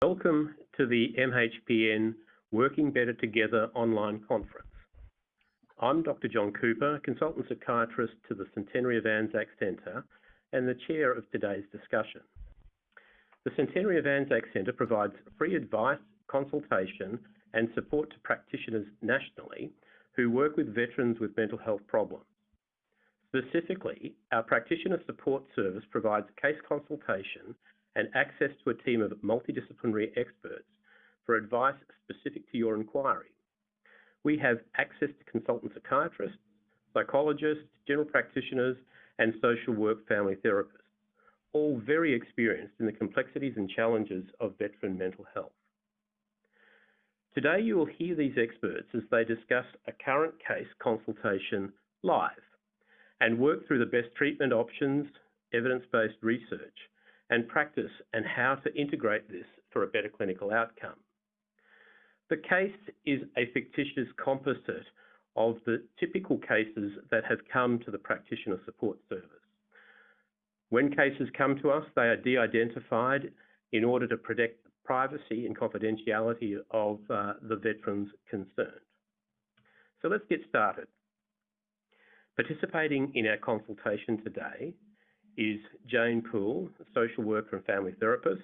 Welcome to the MHPN Working Better Together online conference. I'm Dr. John Cooper, consultant psychiatrist to the Centenary of Anzac Centre and the chair of today's discussion. The Centenary of Anzac Centre provides free advice, consultation, and support to practitioners nationally who work with veterans with mental health problems. Specifically, our practitioner support service provides case consultation and access to a team of multidisciplinary experts for advice specific to your inquiry. We have access to consultant psychiatrists, psychologists, general practitioners, and social work family therapists, all very experienced in the complexities and challenges of veteran mental health. Today, you will hear these experts as they discuss a current case consultation live and work through the best treatment options, evidence-based research, and practice and how to integrate this for a better clinical outcome. The case is a fictitious composite of the typical cases that have come to the practitioner support service. When cases come to us, they are de-identified in order to protect the privacy and confidentiality of uh, the veterans concerned. So let's get started. Participating in our consultation today is Jane Poole, a social worker and family therapist,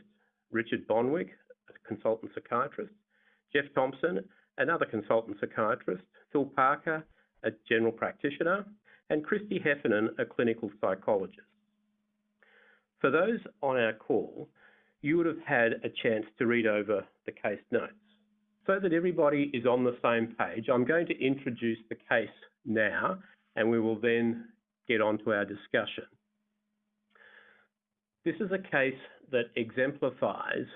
Richard Bonwick, a consultant psychiatrist, Jeff Thompson, another consultant psychiatrist, Phil Parker, a general practitioner, and Christy Heffernan, a clinical psychologist. For those on our call, you would have had a chance to read over the case notes. So that everybody is on the same page, I'm going to introduce the case now and we will then get on to our discussion. This is a case that exemplifies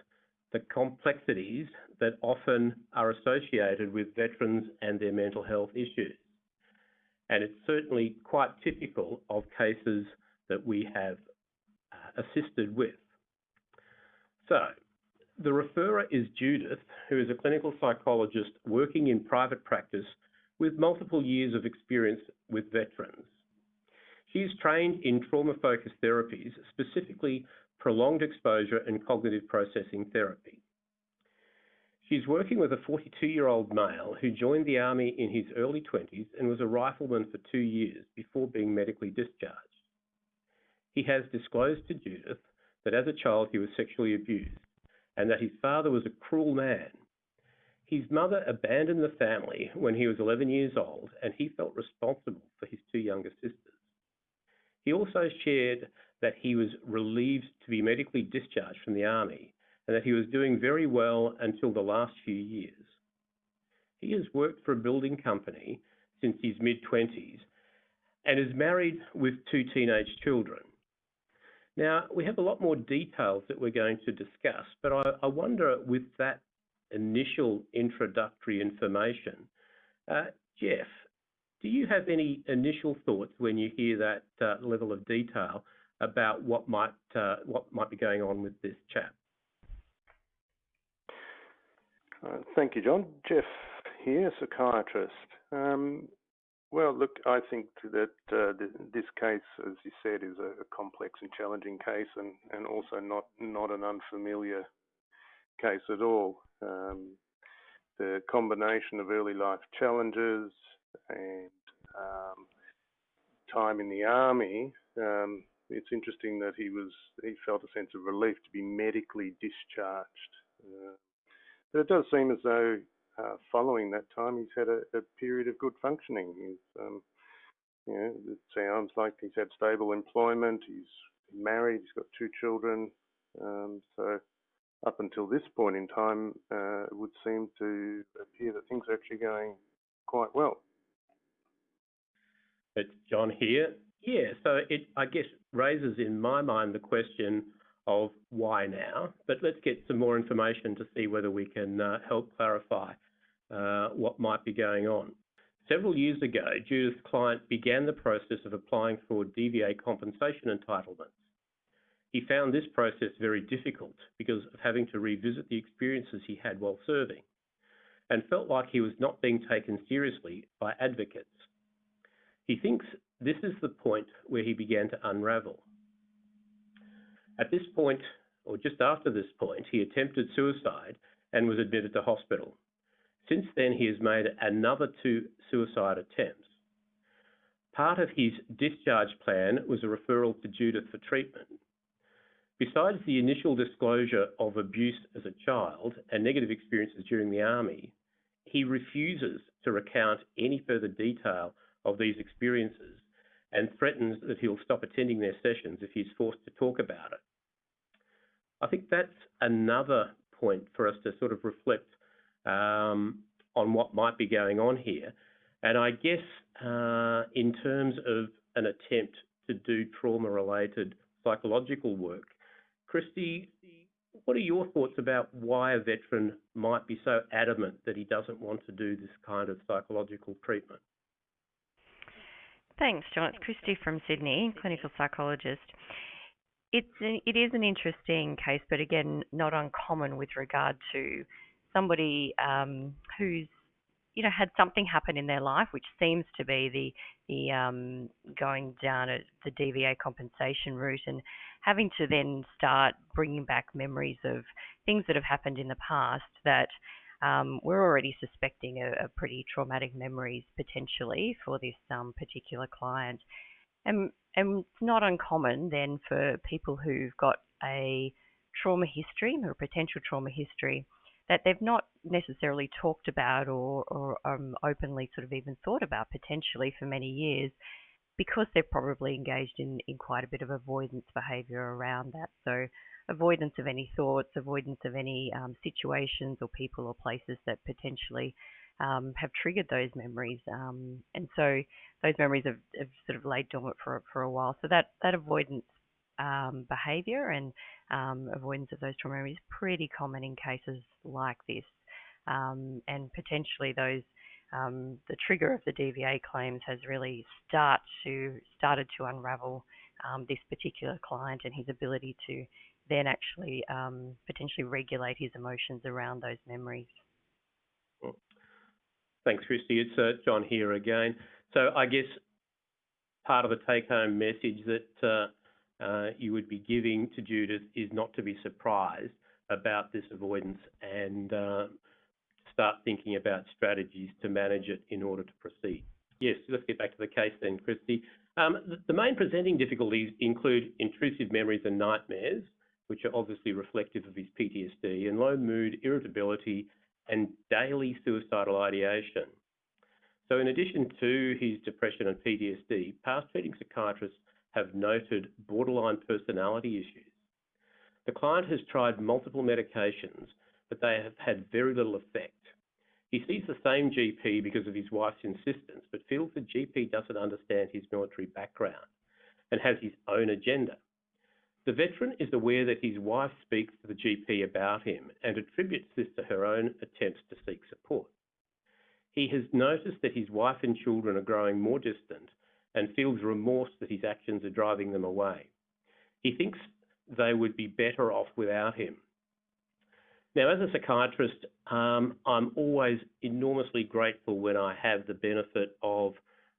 the complexities that often are associated with veterans and their mental health issues. And it's certainly quite typical of cases that we have uh, assisted with. So, the referrer is Judith, who is a clinical psychologist working in private practice with multiple years of experience with veterans. She is trained in trauma-focused therapies, specifically prolonged exposure and cognitive processing therapy. She's working with a 42-year-old male who joined the Army in his early 20s and was a rifleman for two years before being medically discharged. He has disclosed to Judith that as a child he was sexually abused and that his father was a cruel man his mother abandoned the family when he was 11 years old, and he felt responsible for his two younger sisters. He also shared that he was relieved to be medically discharged from the Army and that he was doing very well until the last few years. He has worked for a building company since his mid 20s and is married with two teenage children. Now, we have a lot more details that we're going to discuss, but I, I wonder with that initial introductory information. Uh, Jeff, do you have any initial thoughts when you hear that uh, level of detail about what might uh, what might be going on with this chap? Uh, thank you, John. Jeff here, psychiatrist. Um, well, look, I think that this case, as you said, is a, complex and challenging case, and, also not not an unfamiliar case at all. Um, the combination of early life challenges and um, time in the army, um, it's interesting that he was he felt a sense of relief to be medically discharged. Uh, but it does seem as though uh, following that time he's had a, a period of good functioning. He's um, you know, it sounds like he's had stable employment. He's married. He's got two children. Um, so up until this point in time, uh, it would seem to appear that things are actually going quite well. It's John here. Yeah, so it, I guess, raises in my mind the question of why now, but let's get some more information to see whether we can uh, help clarify uh, what might be going on. Several years ago, Judith's client began the process of applying for DVA compensation entitlements. He found this process very difficult because of having to revisit the experiences he had while serving and felt like he was not being taken seriously by advocates. He thinks this is the point where he began to unravel. At this point, or just after this point, he attempted suicide and was admitted to hospital. Since then, he has made another two suicide attempts. Part of his discharge plan was a referral to Judith for treatment. Besides the initial disclosure of abuse as a child and negative experiences during the Army, he refuses to recount any further detail of these experiences and threatens that he'll stop attending their sessions if he's forced to talk about it. I think that's another point for us to sort of reflect um, on what might be going on here. And I guess uh, in terms of an attempt to do trauma related psychological work, Christy, what are your thoughts about why a veteran might be so adamant that he doesn't want to do this kind of psychological treatment? Thanks, John. It's Christy from Sydney, clinical psychologist. It's it is an interesting case, but again, not uncommon with regard to somebody um, who's you know had something happen in their life, which seems to be the the um, going down a, the DVA compensation route and having to then start bringing back memories of things that have happened in the past that um, we're already suspecting a, a, pretty traumatic memories potentially for this um, particular client. And, and it's not uncommon then for people who've got a trauma history or a potential trauma history that they've not necessarily talked about or, or um, openly sort of even thought about potentially for many years because they're probably engaged in, in quite a bit of avoidance behaviour around that. So, avoidance of any thoughts, avoidance of any um, situations or people or places that potentially um, have triggered those memories. Um, and so, those memories have, have, sort of laid dormant for, for a while. So, that, that avoidance um, behaviour and um, avoidance of those trauma memories is pretty common in cases like this. Um, and potentially those the trigger of the DVA claims has really start to started to unravel um, this particular client and his ability to then actually um, potentially regulate his emotions around those memories. Thanks, Christy. It's uh, John here again. So I guess part of the take-home message that uh, uh, you would be giving to Judith is not to be surprised about this avoidance and uh, start thinking about strategies to manage it in order to proceed. Yes, let's get back to the case then, Christy. Um, the, the main presenting difficulties include intrusive memories and nightmares, which are obviously reflective of his PTSD, and low mood, irritability, and daily suicidal ideation. So in addition to his depression and PTSD, past treating psychiatrists have noted borderline personality issues. The client has tried multiple medications, but they have had very little effect. He sees the same GP because of his wife's insistence, but feels the GP doesn't understand his military background and has his own agenda. The veteran is aware that his wife speaks to the GP about him and attributes this to her own attempts to seek support. He has noticed that his wife and children are growing more distant and feels remorse that his actions are driving them away. He thinks they would be better off without him. Now, as a psychiatrist, um, I'm always enormously grateful when I have the benefit of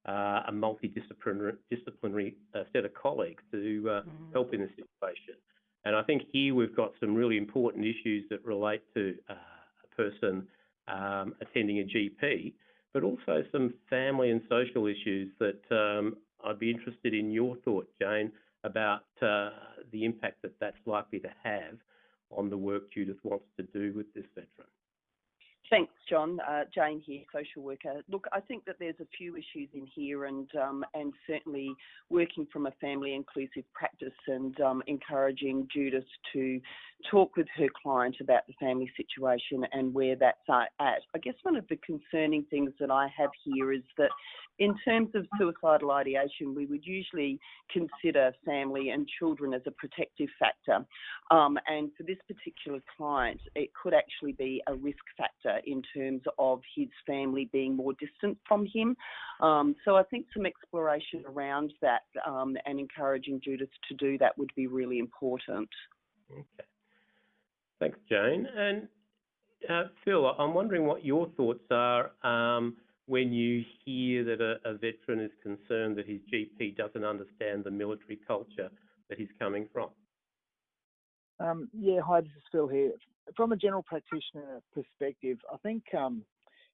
uh, a multidisciplinary disciplinary, uh, set of colleagues to uh, mm. help in this situation. And I think here we've got some really important issues that relate to uh, a person um, attending a GP, but also some family and social issues that um, I'd be interested in your thought, Jane, about uh, the impact that that's likely to have on the work Judith wants to do with this veteran. Thanks, John. Uh, Jane here, social worker. Look, I think that there's a few issues in here, and um, and certainly working from a family inclusive practice and um, encouraging Judith to talk with her client about the family situation and where that's at. I guess one of the concerning things that I have here is that in terms of suicidal ideation, we would usually consider family and children as a protective factor. Um, and for this particular client, it could actually be a risk factor in terms of his family being more distant from him. Um, so I think some exploration around that um, and encouraging Judith to do that would be really important. Okay. Thanks, Jane. And uh, Phil, I'm wondering what your thoughts are um, when you hear that a, a, veteran is concerned that his GP doesn't understand the military culture that he's coming from. Um, yeah, hi, this is Phil here. From a general practitioner perspective, I think um,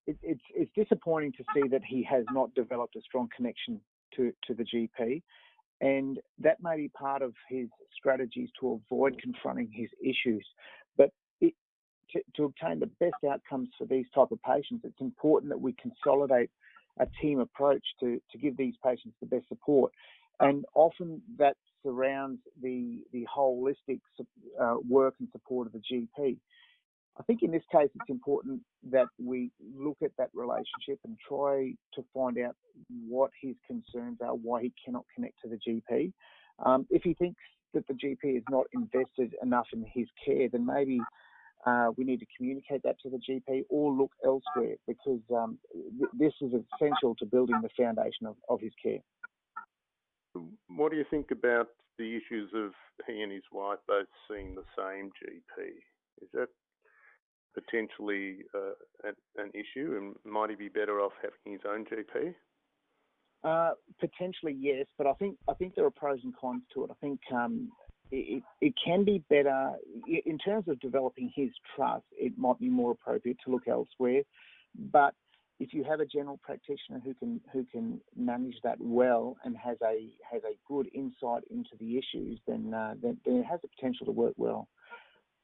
it, it's, it's disappointing to see that he has not developed a strong connection to, to the GP. And that may be part of his strategies to avoid confronting his issues. But to, obtain the best outcomes for these type of patients, it's important that we consolidate a team approach to, to give these patients the best support. And often that surrounds the, the holistic uh, work and support of the GP. I think in this case, it's important that we look at that relationship and try to find out what his concerns are, why he cannot connect to the GP. Um, if he thinks that the GP is not invested enough in his care, then maybe uh, we need to communicate that to the GP or look elsewhere because um, th- this is essential to building the foundation of, of his care. What do you think about the issues of he and his wife both seeing the same GP? Is that potentially uh, an, an, issue, and might he be better off having his own GP? Uh, potentially, yes, but I think I think there are pros and cons to it. I think um, it, it can be better in terms of developing his trust. It might be more appropriate to look elsewhere, but if you have a general practitioner who can who can manage that well and has a has a good insight into the issues, then uh, then, then it has the potential to work well.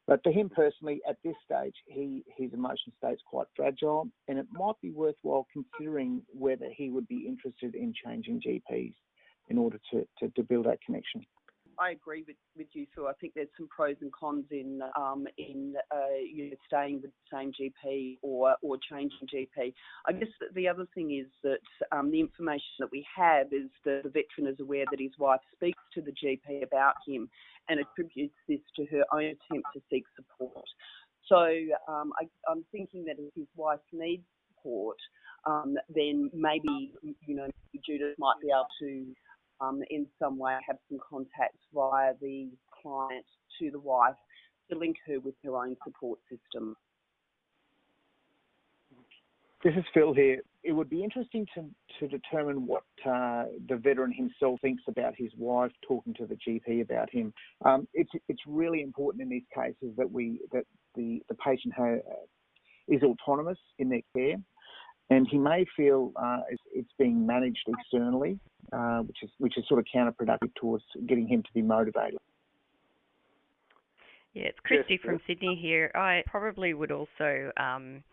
But for him personally, at this stage, he his emotion state's quite fragile, and it might be worthwhile considering whether he would be interested in changing GPs in order to, to, to build that connection. I agree with, with you, Phil. I think there's some pros and cons in um, in uh, you know staying with the same GP or or changing GP. I guess the other thing is that um, the information that we have is that the veteran is aware that his wife speaks to the GP about him and attributes this to her own attempt to seek support. So um, I, I'm thinking that if his wife needs support, um, then maybe you know Judith might be able to um, in some way have some contacts via the client to the wife to link her with her own support system. This is Phil here. It would be interesting to, to determine what uh, the veteran himself thinks about his wife talking to the GP about him. Um, it's it's really important in these cases that we that the the patient ha- is autonomous in their care and he may feel uh, it's, being managed externally, uh, which is which is sort of counterproductive towards getting him to be motivated. Yeah, it's Christy yes, from. Sydney here. I probably would also um,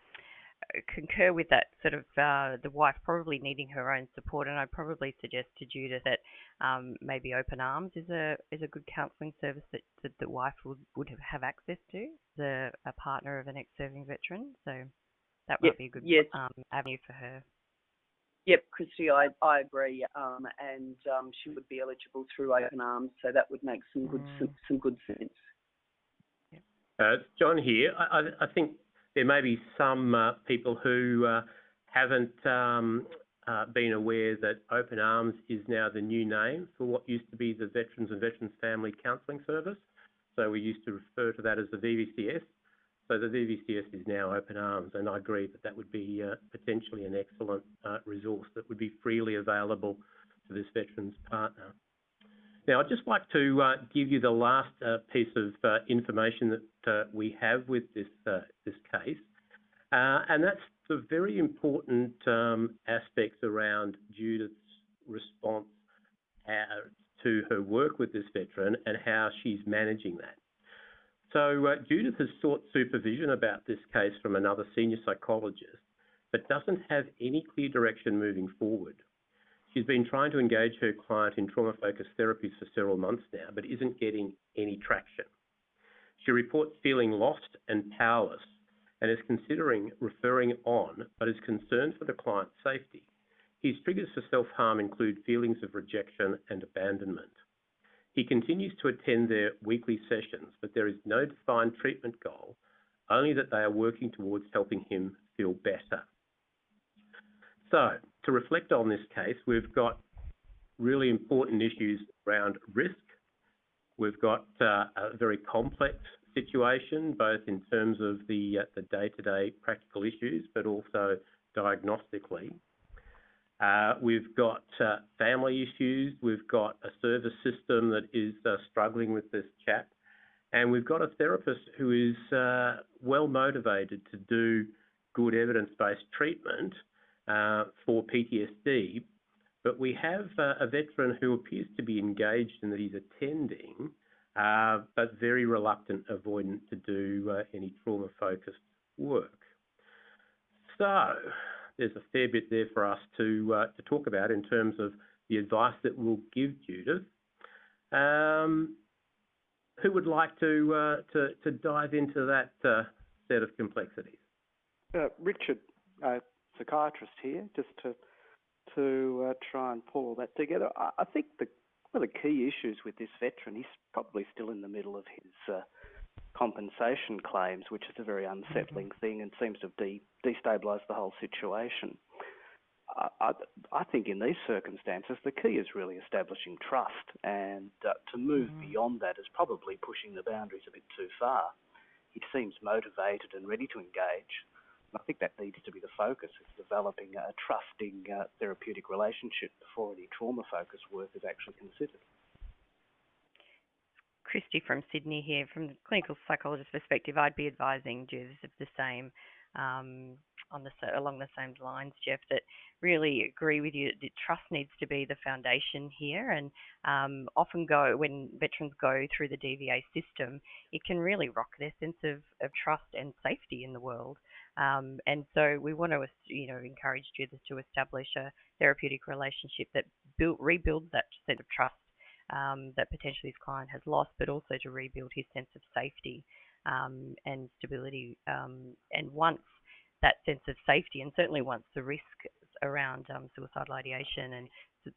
concur with that sort of uh, the wife probably needing her own support, and I'd probably suggest to Judith that um, maybe Open Arms is a is a good counselling service that, that the wife would, would have, have access to, the a partner of an ex-serving veteran. So that might yep. be a good yes. um, avenue for her. Yep, Christy, I, I agree, um, and um, she would be eligible through Open Arms, so that would make some good mm. some, some, good sense. Uh, John here. I, I, think there may be some uh, people who uh, haven't um, uh, been aware that Open Arms is now the new name for what used to be the Veterans and Veterans Family Counselling Service. So we used to refer to that as the VVCS. So the VVCS is now open arms, and I agree that that would be uh, potentially an excellent uh, resource that would be freely available to this veteran's partner. Now, I'd just like to uh, give you the last piece of information that we have with this this case, and that's the very important um, aspects around Judith's response to her work with this veteran and how she's managing that. So uh, Judith has sought supervision about this case from another senior psychologist, but doesn't have any clear direction moving forward. She's been trying to engage her client in trauma-focused therapies for several months now, but isn't getting any traction. She reports feeling lost and powerless and is considering referring on, but is concerned for the client's safety. His triggers for self-harm include feelings of rejection and abandonment. He continues to attend their weekly sessions, but there is no defined treatment goal, only that they are working towards helping him feel better. So, to reflect on this case, we've got really important issues around risk. We've got uh, a very complex situation, both in terms of the, uh, the day-to-day practical issues, but also diagnostically. Uh, we've got uh, family issues. We've got a service system that is uh, struggling with this chap. And we've got a therapist who is well motivated to do good evidence-based treatment uh, for PTSD, but we have a veteran who appears to be engaged in that he's attending, but very reluctant, avoidant to do any trauma-focused work. So there's a fair bit there for us to uh, to talk about in terms of the advice that we'll give Judith. Um, who would like to uh, to, to dive into that uh, set of complexities? Richard, psychiatrist here, just to to try and pull all that together. I, think the one of the key issues with this veteran, he's probably still in the middle of his compensation claims, which is a very unsettling thing and seems to have de- destabilised the whole situation. I, I, think in these circumstances, the key is really establishing trust, and uh, to move mm. beyond that is probably pushing the boundaries a bit too far. He seems motivated and ready to engage. And I think that needs to be the focus, is developing a trusting uh, therapeutic relationship before any trauma-focused work is actually considered. Christy from Sydney here. From the clinical psychologist perspective, I'd be advising Judith of the same um, on the along the same lines, Jeff. That really agree with you. That trust needs to be the foundation here, and um, often go when veterans go through the DVA system, it can really rock their sense of, of trust and safety in the world. Um, and so we want to, you know, encourage Judith to establish a therapeutic relationship that build, rebuilds that sense of trust um, that potentially his client has lost, but also to rebuild his sense of safety um, and stability. Um, and once that sense of safety, and certainly once the risk around um, suicidal ideation and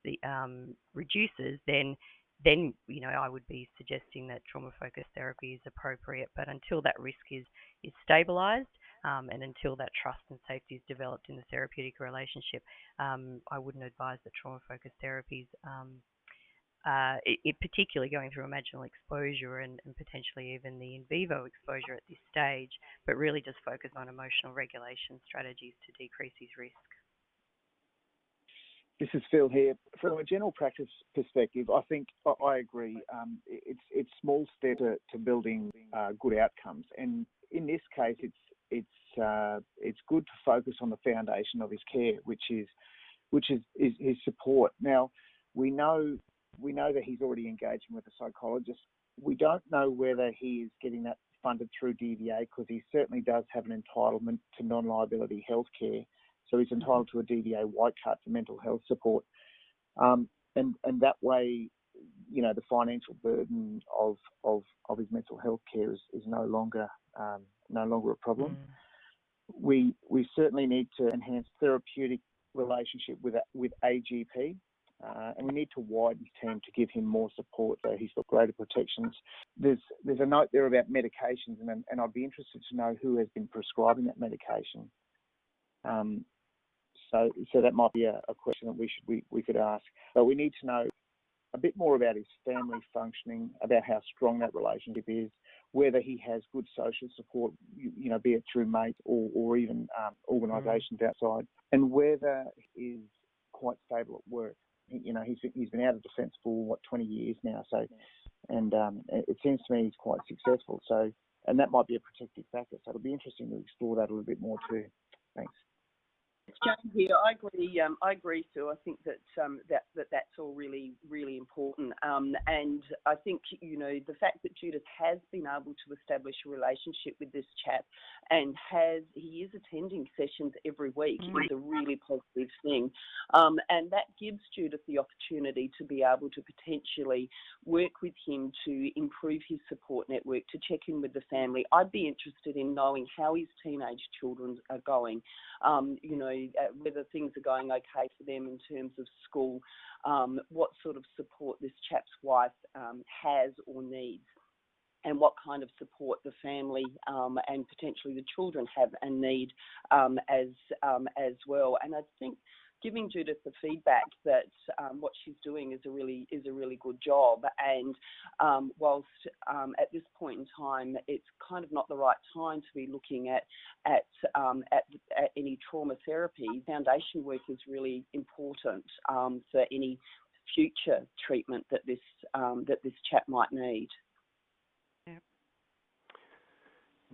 the, um, reduces, then then you know I would be suggesting that trauma focused therapy is appropriate. But until that risk is is stabilised, um, and until that trust and safety is developed in the therapeutic relationship, um, I wouldn't advise that trauma focused therapies um, uh, it, it, particularly going through imaginal exposure and, and, potentially even the in vivo exposure at this stage, but really just focus on emotional regulation strategies to decrease his risk. This is Phil here. From a general practice perspective, I think I agree. Um, it's it's small step to, to building uh, good outcomes, and in this case, it's it's uh, it's good to focus on the foundation of his care, which is which is, is his support. Now, we know we know that he's already engaging with a psychologist. We don't know whether he is getting that funded through DVA because he certainly does have an entitlement to non-liability health care. So he's entitled to a DVA white card for mental health support. Um, and, and that way, you know, the financial burden of, of, of his mental health care is, is no longer um, no longer a problem. Mm. We we certainly need to enhance therapeutic relationship with a, with AGP uh, and we need to widen his team to give him more support so he's got greater protections. There's there's a note there about medications, and, and I'd be interested to know who has been prescribing that medication. Um, so so that might be a, a, question that we should we, we could ask. But we need to know a bit more about his family functioning, about how strong that relationship is, whether he has good social support, you, you know, be it through mates or, or even um, organisations mm. outside, and whether he is quite stable at work you know, he's he's been out of defence for what 20 years now. So, and um, it seems to me he's quite successful. So, and that might be a protective factor. So it'll be interesting to explore that a little bit more too. Thanks. Jane here. I agree. Um, I agree, Sue. I think that um, that that that's all really really important. Um, and I think you know the fact that Judith has been able to establish a relationship with this chap, and has he is attending sessions every week mm. is a really positive thing. Um, and that gives Judith the opportunity to be able to potentially work with him to improve his support network, to check in with the family. I'd be interested in knowing how his teenage children are going. Um, you know whether things are going okay for them in terms of school, um, what sort of support this chap's wife um, has or needs and what kind of support the family um, and potentially the children have and need um, as um, as well. And I think giving Judith the feedback that um, what she's doing is a really is a really good job. And um, whilst um, at this point in time, it's kind of not the right time to be looking at at um, at, at, any trauma therapy. Foundation work is really important um, for any future treatment that this um, that this chap might need.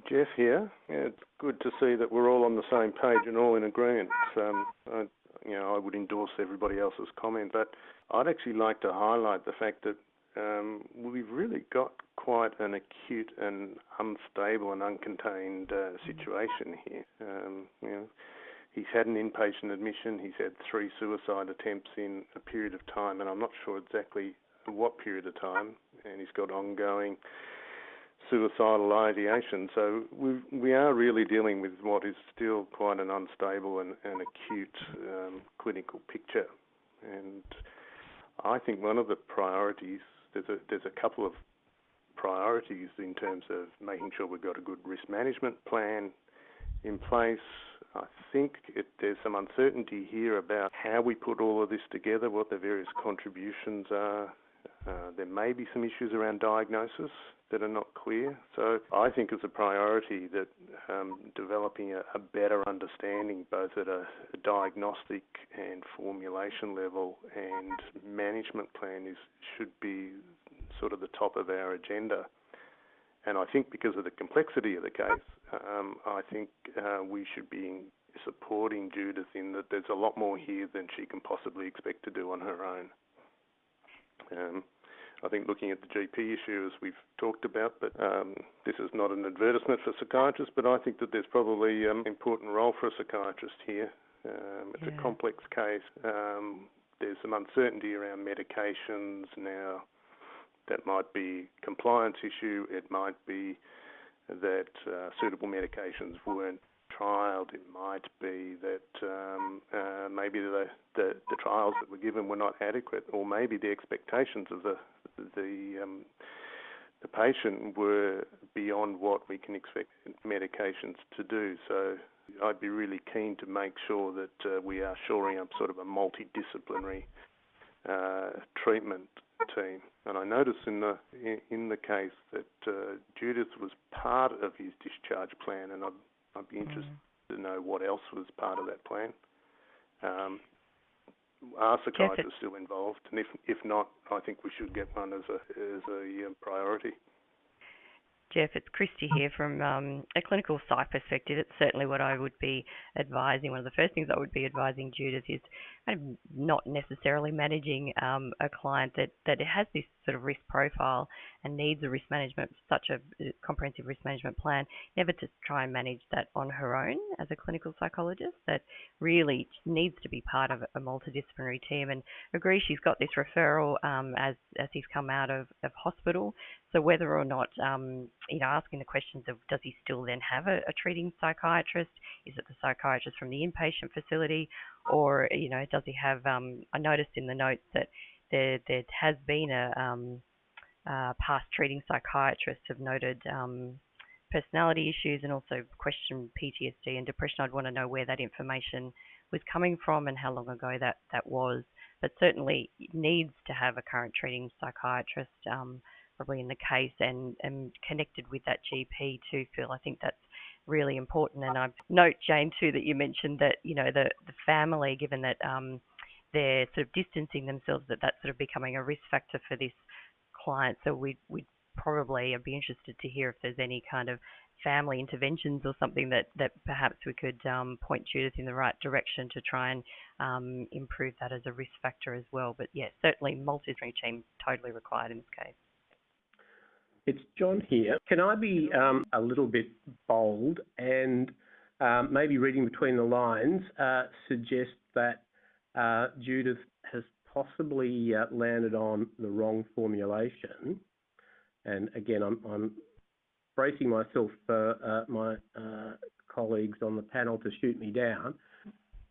Jeff here. Yeah, it's good to see that we're all on the same page and all in agreement. Um, I, you know, I would endorse everybody else's comment, but I'd actually like to highlight the fact that um, we've really got quite an acute and unstable and uncontained uh, situation here. Um, you know, he's had an inpatient admission. He's had three suicide attempts in a period of time, and I'm not sure exactly what period of time. And he's got ongoing suicidal ideation. So we we are really dealing with what is still quite an unstable and, and acute um, clinical picture. And I think one of the priorities there's a there's a couple of priorities in terms of making sure we've got a good risk management plan in place. I think it, there's some uncertainty here about how we put all of this together, what the various contributions are. Uh, there may be some issues around diagnosis that are not clear. So I think it's a priority that um, developing a, a, better understanding, both at a, a, diagnostic and formulation level and management plan, is should be sort of the top of our agenda. And I think because of the complexity of the case, um, I think uh, we should be supporting Judith in that there's a lot more here than she can possibly expect to do on her own. Um, I think looking at the GP issue, as we've talked about, but um, this is not an advertisement for psychiatrists, but I think that there's probably an um, important role for a psychiatrist here. Um, it's yeah. a complex case. Um, there's some uncertainty around medications now. That might be compliance issue. It might be that uh, suitable medications weren't trialed. It might be that um, uh, maybe the, the, the trials that were given were not adequate, or maybe the expectations of the the um, the patient were beyond what we can expect medications to do. So I'd be really keen to make sure that uh, we are shoring up sort of a multidisciplinary uh, treatment team. And I noticed in the in the case that uh, Judith was part of his discharge plan, and I'd, I'd be mm. interested mm. to know what else was part of that plan. Um, are psychiatrists still involved? And if if not, I think we should get one as a as a um, priority. Jeff, it's Christy here from um, a clinical psych perspective. It's certainly what I would be advising. One of the first things I would be advising Judith is kind of not necessarily managing um, a client that, that has this sort of risk profile and needs a risk management, such a uh, comprehensive risk management plan, never to try and manage that on her own as a clinical psychologist. That really needs to be part of a multidisciplinary team. And agree, she's got this referral um, as as he's come out of, of hospital. So whether or not, um, you know, asking the questions of does he still then have a, a treating psychiatrist? Is it the psychiatrist from the inpatient facility? or you know, does he have? Um, I noticed in the notes that there there has been a um, uh, past treating psychiatrists have noted um, personality issues and also questioned PTSD and depression. I'd want to know where that information was coming from and how long ago that that was. But certainly needs to have a current treating psychiatrist. Probably in the case and, and connected with that GP too, Phil. I think that's really important. And I note, Jane, too, that you mentioned that, you know, the, the family, given that um, they're sort of distancing themselves, that that's sort of becoming a risk factor for this client. So we'd, we'd probably be interested to hear if there's any kind of family interventions or something that, that perhaps we could um, point Judith in the right direction to try and um, improve that as a risk factor as well. But yes, certainly multidisciplinary team totally required in this case. It's John here. Can I be um, a little bit bold and um, maybe reading between the lines uh, suggest that uh, Judith has possibly uh, landed on the wrong formulation? And again, I'm, I'm bracing myself for uh, my uh, colleagues on the panel to shoot me down.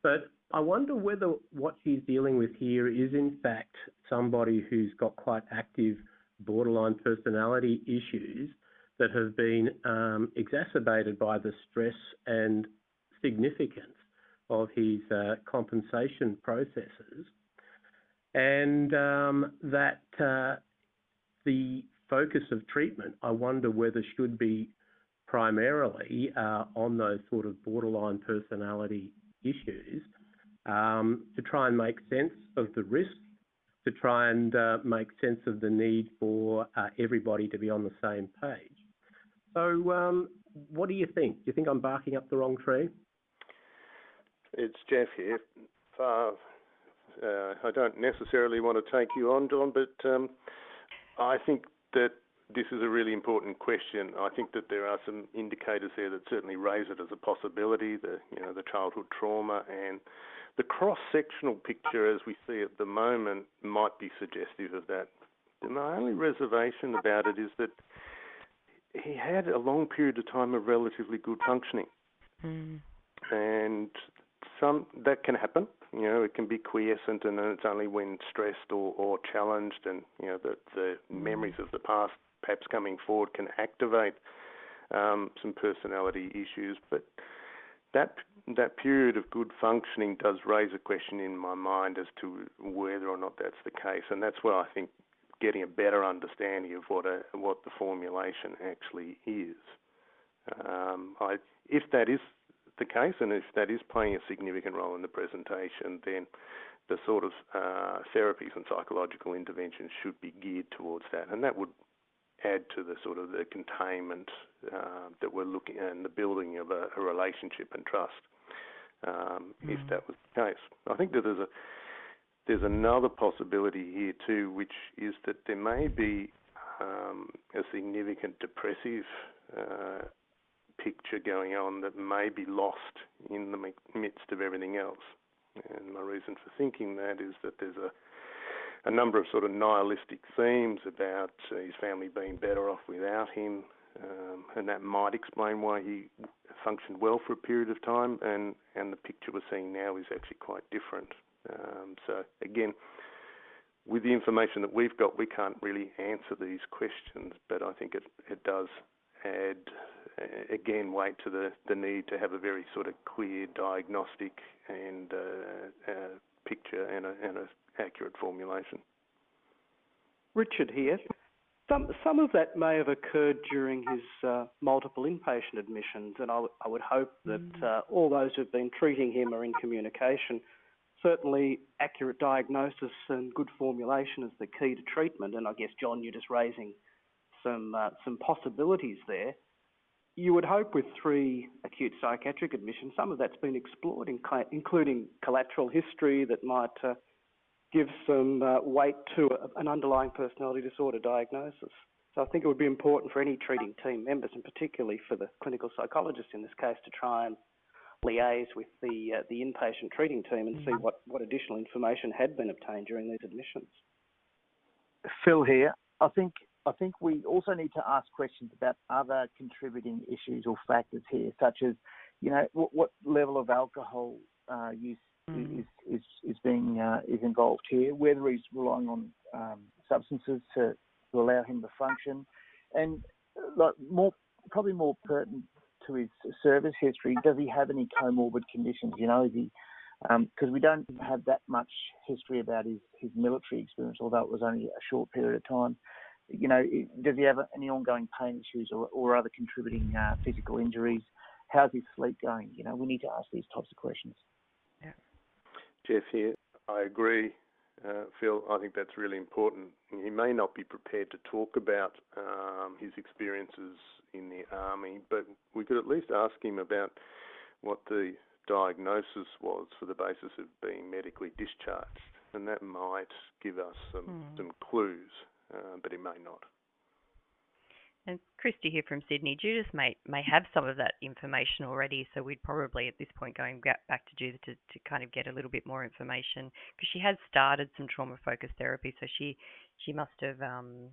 But I wonder whether what she's dealing with here is in fact somebody who's got quite active borderline personality issues that have been um, exacerbated by the stress and significance of his uh, compensation processes, and um, that uh, the focus of treatment, I wonder whether should be primarily uh, on those sort of borderline personality issues um, to try and make sense of the risks to try and uh, make sense of the need for uh, everybody to be on the same page. So, um, what do you think? Do you think I'm barking up the wrong tree? It's Jeff here. Uh, uh, I don't necessarily want to take you on, John, but um, I think that this is a really important question. I think that there are some indicators there that certainly raise it as a possibility. The you know the childhood trauma and the cross-sectional picture as we see at the moment might be suggestive of that. My only reservation about it is that he had a long period of time of relatively good functioning, Mm. and some that can happen. You know, it can be quiescent, and then it's only when stressed or, or challenged, and you know the the memories of the past perhaps coming forward can activate um, some personality issues. But that that period of good functioning does raise a question in my mind as to whether or not that's the case, and that's where I think getting a better understanding of what a what the formulation actually is. Um, I, if that is the case, and if that is playing a significant role in the presentation, then the sort of uh, therapies and psychological interventions should be geared towards that, and that would add to the sort of the containment uh, that we're looking at and the building of a, a relationship and trust. Um, Mm. If that was the case, I think that there's a there's another possibility here too, which is that there may be um, a significant depressive uh, picture going on that may be lost in the midst of everything else. And my reason for thinking that is that there's a a number of sort of nihilistic themes about uh, his family being better off without him, um, and that might explain why he functioned well for a period of time. And and the picture we're seeing now is actually quite different. Um, so again, with the information that we've got, we can't really answer these questions, but I think it it does add again weight to the the need to have a very sort of clear diagnostic and uh, uh, picture and a and a accurate formulation. Richard here. Some some of that may have occurred during his uh, multiple inpatient admissions, and I, w- I would hope that uh, all those who've been treating him are in communication. Certainly, accurate diagnosis and good formulation is the key to treatment. And I guess John, you're just raising some uh, some possibilities there. You would hope with three acute psychiatric admissions, some of that's been explored, including collateral history that might uh, give some uh, weight to a, an underlying personality disorder diagnosis. So I think it would be important for any treating team members, and particularly for the clinical psychologist in this case, to try and liaise with the uh, the inpatient treating team and see what, what additional information had been obtained during these admissions. Phil here. I think I think we also need to ask questions about other contributing issues or factors here, such as, you know, what, what level of alcohol uh, use Mm. is is is being uh, is involved here, whether he's relying on um, substances to, to allow him to function, and uh, like more probably more pertinent to his service history, does he have any comorbid conditions? You know, is he because we don't have that much history about his, his military experience, although it was only a short period of time. You know, does he have any ongoing pain issues or, or other contributing uh, physical injuries? How's his sleep going? You know, we need to ask these types of questions. Jeff here. I agree, uh, Phil. I think that's really important. He may not be prepared to talk about um, his experiences in the army, but we could at least ask him about what the diagnosis was for the basis of being medically discharged, and that might give us some Hmm. some clues, uh, but it may not. And Christy here from Sydney. Judith may may have some of that information already, so we'd probably at this point going back to Judith to, to kind of get a little bit more information because she has started some trauma focused therapy, so she she must have um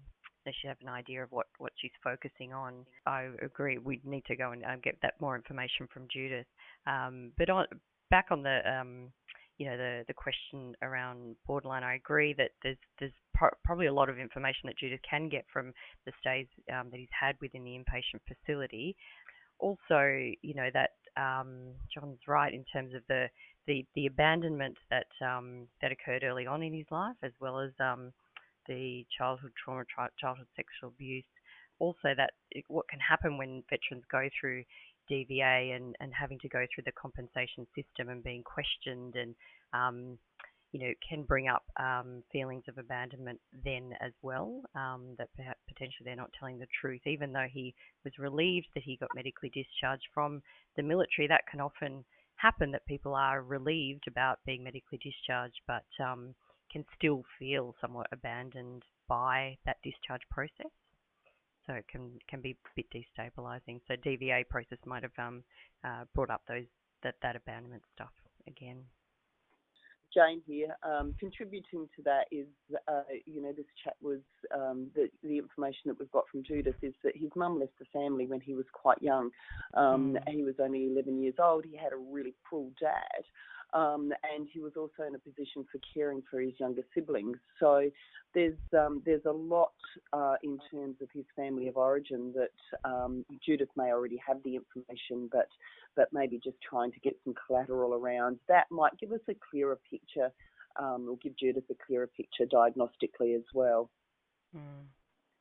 should have an idea of what what she's focusing on. I agree. We need to go and um, get that more information from Judith. Um, but on back on the um you know the the question around borderline, I agree that there's there's pro- probably a lot of information that Judith can get from the stays um, that he's had within the inpatient facility. Also, you know that um, John's right in terms of the the, the abandonment that um, that occurred early on in his life, as well as um, the childhood trauma, childhood sexual abuse. Also, that what can happen when veterans go through DVA and, and having to go through the compensation system and being questioned and um, you know, can bring up um, feelings of abandonment then as well, um, that perhaps potentially they're not telling the truth. Even though he was relieved that he got medically discharged from the military, that can often happen that people are relieved about being medically discharged, but um, can still feel somewhat abandoned by that discharge process. So it can can be a bit destabilising. So DVA process might have um, uh, brought up those that that abandonment stuff again. Jane here. Um, contributing to that is, uh, you know, this chat was um, the, the information that we've got from Judith is that his mum left the family when he was quite young. Um, mm. He was only 11 years old. He had a really cruel dad. Um, and he was also in a position for caring for his younger siblings. So there's um, there's a lot uh, in terms of his family of origin that um, Judith may already have the information, but but maybe just trying to get some collateral around that might give us a clearer picture, um, or give Judith a clearer picture diagnostically as well. Mm,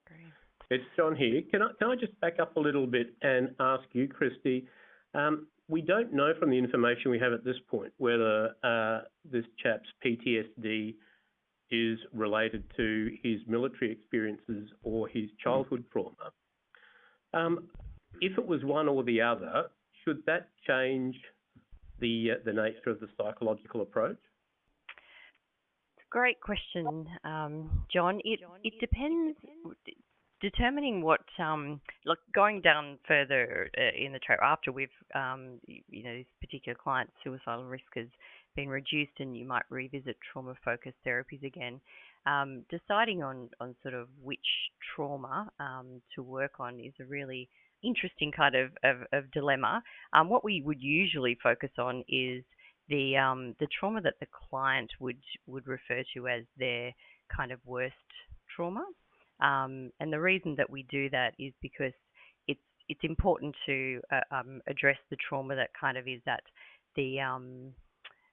great. It's John here. Can I can I just back up a little bit and ask you, Christy? Um, we don't know from the information we have at this point whether uh, this chap's PTSD is related to his military experiences or his childhood trauma. Um, if it was one or the other, should that change the uh, the nature of the psychological approach? Great question, um, John. It it depends determining what, um, look, going down further uh, in the track after we've, um, you know, this particular client's suicidal risk has been reduced and you might revisit trauma focused therapies again. Um, deciding on, on sort of which trauma um, to work on is a really interesting kind of, of, of dilemma. Um, what we would usually focus on is the um, the trauma that the client would would refer to as their kind of worst trauma. Um, and the reason that we do that is because it's it's important to uh, um, address the trauma that kind of is at the um,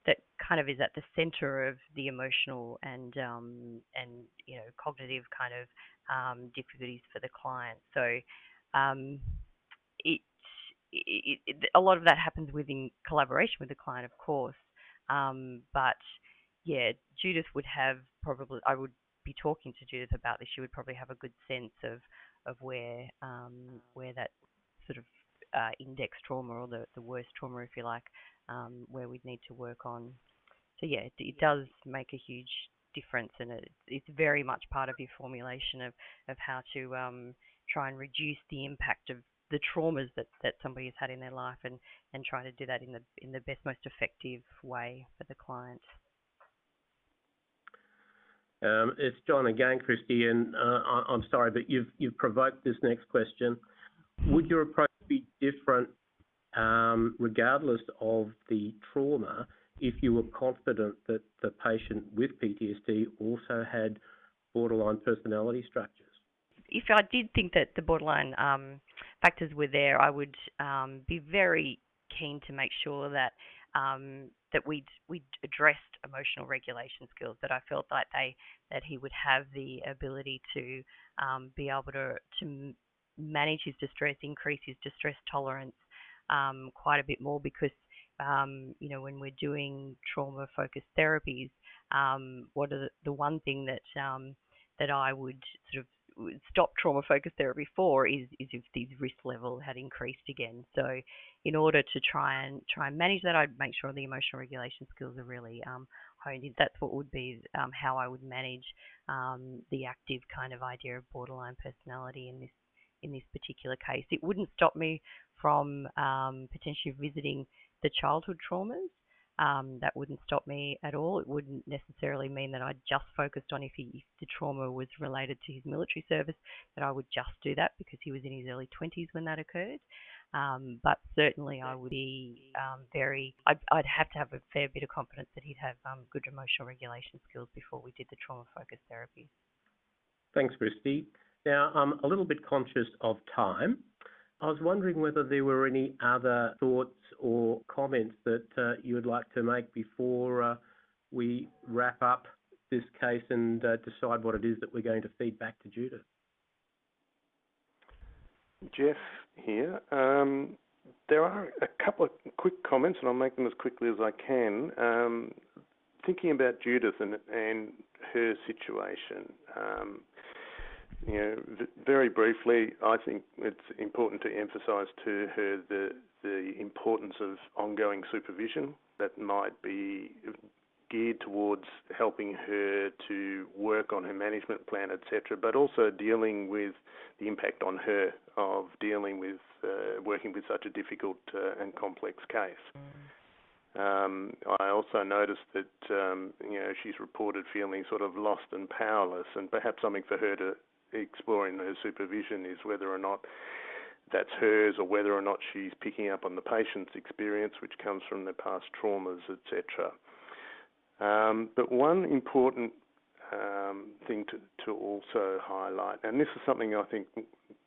that kind of is at the center of the emotional and um, and you know cognitive kind of um, difficulties for the client. So um, it, it, it, a lot of that happens within collaboration with the client, of course. but yeah, Judith would have probably I would be talking to Judith about this, she would probably have a good sense of of where um, where that sort of uh, index trauma or the, the worst trauma, if you like, um, where we'd need to work on. So yeah, it, it does make a huge difference, and it, it's very much part of your formulation of of how to um, try and reduce the impact of the traumas that, that somebody has had in their life, and and try to do that in the in the best, most effective way for the client. Um, it's John again, Christy, and uh, I'm sorry, but you've provoked this next question. Would your approach be different, um, regardless of the trauma, if you were confident that the patient with PTSD also had borderline personality structures? If I did think that the borderline um, factors were there, I would be very keen to make sure that that we'd we'd addressed emotional regulation skills. That I felt like they that he would have the ability to um, be able to to manage his distress, increase his distress tolerance um, quite a bit more because um, you know when we're doing trauma focused therapies, um, what are the, the one thing that um, that I would sort of stop trauma focused therapy for is, is if the risk level had increased again. So in order to try and try and manage that, I'd make sure the emotional regulation skills are really um, honed in. That's what would be um, how I would manage um, the active kind of idea of borderline personality in this in this particular case. It wouldn't stop me from um, potentially visiting the childhood traumas um, that wouldn't stop me at all. It wouldn't necessarily mean that I just focused on if, he, if the trauma was related to his military service, that I would just do that because he was in his early 20s when that occurred. Um, but certainly, I would be um, very, I'd, I'd, have to have a fair bit of confidence that he'd have um, good emotional regulation skills before we did the trauma focused therapy. Thanks, Christy. Now, I'm a little bit conscious of time. I was wondering whether there were any other thoughts or comments that uh, you would like to make before uh, we wrap up this case and uh, decide what it is that we're going to feed back to Judith. Jeff here. Um, there are a couple of quick comments, and I'll make them as quickly as I can. Um, thinking about Judith and, and her situation, um, you know, very briefly, I think it's important to emphasise to her the the importance of ongoing supervision that might be geared towards helping her to work on her management plan, etc., but also dealing with the impact on her of dealing with uh, working with such a difficult uh, and complex case. Um, I also noticed that um, you know she's reported feeling sort of lost and powerless, and perhaps something for her to explore in her supervision is whether or not that's hers or whether or not she's picking up on the patient's experience, which comes from their past traumas, etc. Um, but one important um, thing to, to also highlight, and this is something I think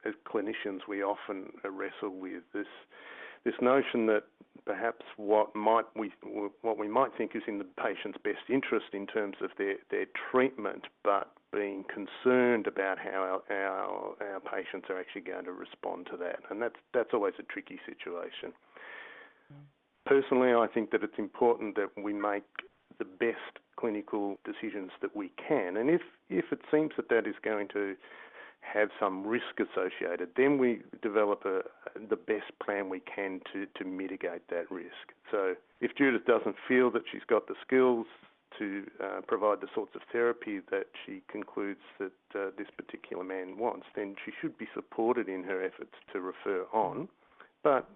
as clinicians we often wrestle with this this notion that perhaps what might we what we might think is in the patient's best interest in terms of their, their treatment, but being concerned about how our, our, our patients are actually going to respond to that, and that's that's always a tricky situation. Mm. Personally, I think that it's important that we make the best clinical decisions that we can, and if if it seems that that is going to have some risk associated, then we develop a, the best plan we can to, to mitigate that risk. So if Judith doesn't feel that she's got the skills to uh, provide the sorts of therapy that she concludes that uh, this particular man wants, then she should be supported in her efforts to refer on, but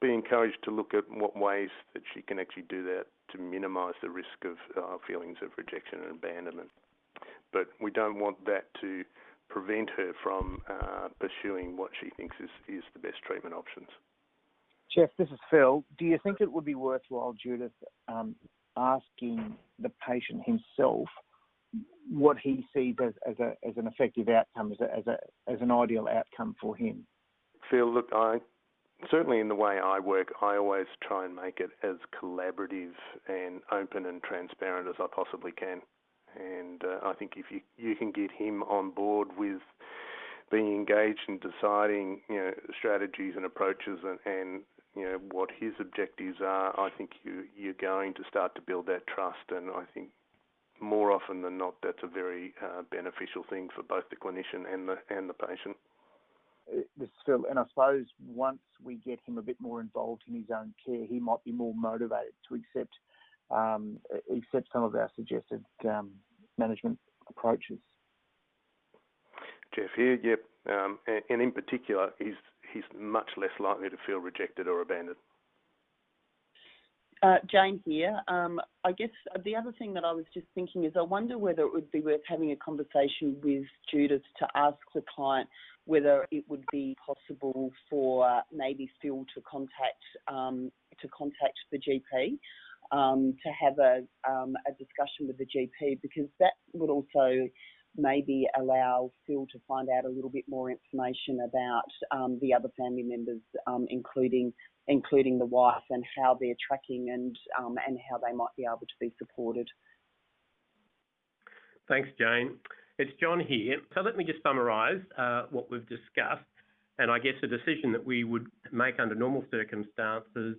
be encouraged to look at what ways that she can actually do that to minimise the risk of uh, feelings of rejection and abandonment. But we don't want that to prevent her from uh, pursuing what she thinks is, is the best treatment options. Jeff, this is Phil. Do you think it would be worthwhile, Judith, um, asking the patient himself what he sees as, as, a, as an effective outcome, as, a, as, a, as an ideal outcome for him? Phil, look, I certainly in the way I work, I always try and make it as collaborative and open and transparent as I possibly can. And uh, I think if you you can get him on board with being engaged in deciding you know strategies and approaches and, and you know what his objectives are, I think you you're going to start to build that trust. And I think more often than not, that's a very uh, beneficial thing for both the clinician and the and the patient. Uh, this Phil, and I suppose once we get him a bit more involved in his own care, he might be more motivated to accept um, accept some of our suggested um, management approaches. Jeff here, yep, um, and, and, in particular, he's he's much less likely to feel rejected or abandoned. Uh, Jane here. Um, I guess the other thing that I was just thinking is I wonder whether it would be worth having a conversation with Judith to ask the client whether it would be possible for maybe Phil to contact um, to contact the GP um, to have a, um, a discussion with the GP because that would also maybe allow Phil to find out a little bit more information about um, the other family members, um, including including the wife, and how they're tracking and um, and how they might be able to be supported. Thanks, Jane. It's John here. So let me just summarise uh, what we've discussed. And I guess a decision that we would make under normal circumstances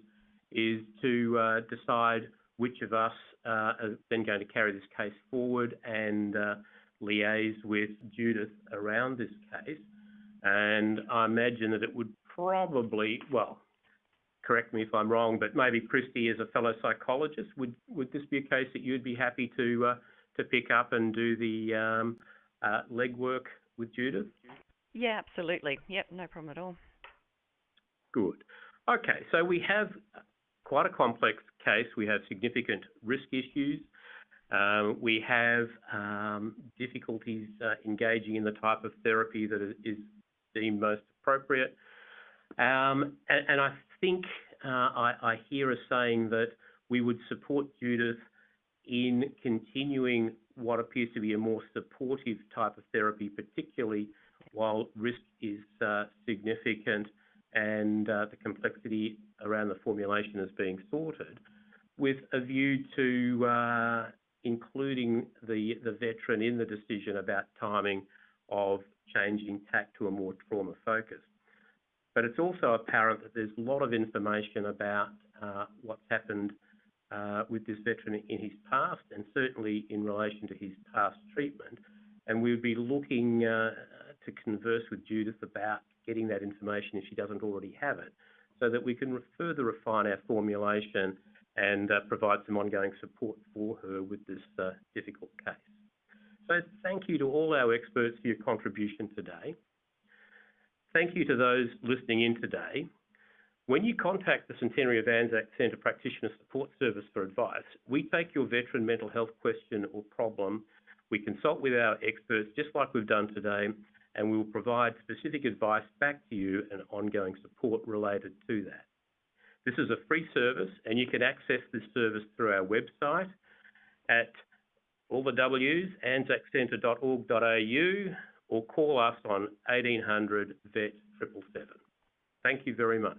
is to uh, decide which of us uh, are then going to carry this case forward and uh, liaise with Judith around this case. And I imagine that it would probably, well, correct me if I'm wrong, but maybe Christy, as a fellow psychologist, would would this be a case that you'd be happy to uh, to pick up and do the um, uh, legwork with Judith? Yeah, absolutely. Yep, no problem at all. Good. Okay, so we have quite a complex case. We have significant risk issues. Um, we have um, difficulties uh, engaging in the type of therapy that is deemed most appropriate. Um, and, and, I think uh, I, I, hear us saying that we would support Judith in continuing what appears to be a more supportive type of therapy, particularly while risk is uh, significant and uh, the complexity around the formulation is being sorted, with a view to uh, including the, the veteran in the decision about timing of changing tack to a more trauma focus. But it's also apparent that there's a lot of information about uh, what's happened with this veteran in his past and certainly in relation to his past treatment. And we would be looking to converse with Judith about getting that information if she doesn't already have it, so that we can further refine our formulation and uh, provide some ongoing support for her with this uh, difficult case. So thank you to all our experts for your contribution today. Thank you to those listening in today. When you contact the Centenary of Anzac Centre Practitioner Support Service for advice, we take your veteran mental health question or problem, we consult with our experts just like we've done today, and we will provide specific advice back to you and ongoing support related to that. This is a free service and you can access this service through our website at all the W's, anzaccentre.org.au or call us on 1800 VET 777. Thank you very much.